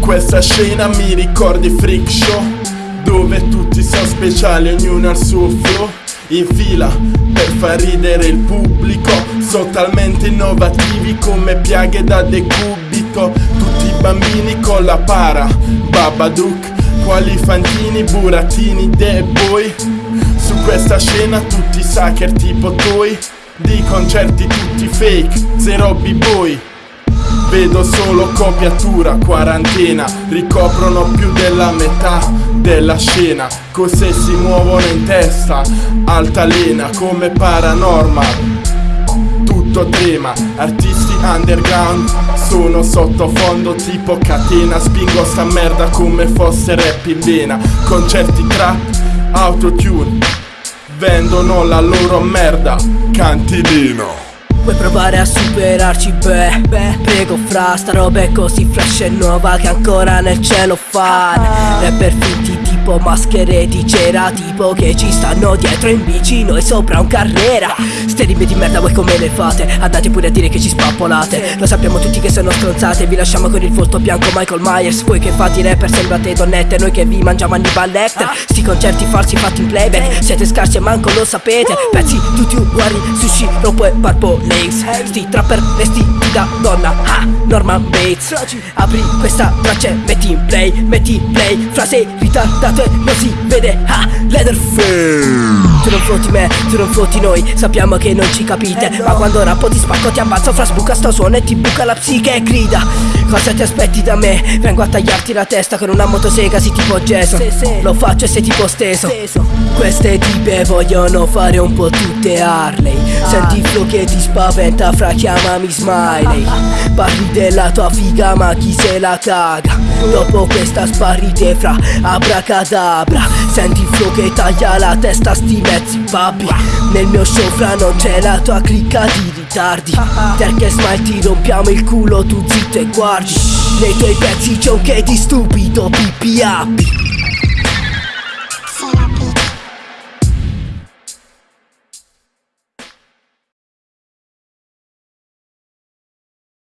Questa scena mi ricordi freak show Dove tutti sono speciali, ognuno al suo flow. In fila per far ridere il pubblico Sono talmente innovativi come piaghe da decubito. Tutti i bambini con la para, Babadook Quali fantini, burattini, dead boy. Su questa scena tutti sucker tipo toi. Di concerti tutti fake, zero b-boy. Vedo solo copiatura, quarantena. Ricoprono più della metà della scena. Cose si muovono in testa? Altalena come paranormal. Tutto trema Artisti underground sono sottofondo tipo catena. Spingo sta merda come fosse rap in vena. Concerti trap, autotune Vendono la loro merda. Cantilino. Vuoi provare a superarci? Beh, beh, prego fra Sta roba è così flash e nuova che ancora nel cielo fan Rapper finti tipo maschere di cera Tipo che ci stanno dietro in bici Noi sopra un carrera Ste rime di merda voi come le fate? Andate pure a dire che ci spappolate. Lo sappiamo tutti che sono stronzate Vi lasciamo con il volto bianco Michael Myers. Voi che fate i rapper sembrate donnette Noi che vi mangiamo Hannibal Lecter Sti concerti falsi fatti in playback Siete scarsi e manco lo sapete. Pezzi tutti uguali Sushi, rompo e barbo Lace. Sti trapper vestiti da donna Norman Bates. Apri questa traccia e metti in play Metti in play. Frase ritardato e non si vede. Ha, Leatherface. Tu non fotti me, tu non fotti noi. Sappiamo che non ci capite Ma quando rappo ti spacco ti ammazzo Fra sbuca sto suono e ti buca la psiche e grida Cosa ti aspetti da me? Vengo a tagliarti la testa con una motosega sì tipo Jason. Lo faccio e sei tipo steso. Queste tipe vogliono fare un po' tutte Harley. Senti il flow che ti spaventa fra chiamami Smiley. Parli della tua figa ma chi se la caga? Dopo questa sparite fra abracadabra. Senti il flow che taglia la testa sti mezzi babbi Nel mio show fra non c'è la tua clicca di ritardi Perché smile ti rompiamo il culo tu zitto e guardi. Nei tuoi pezzi c'è un che di stupido pippi appi